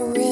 surrender.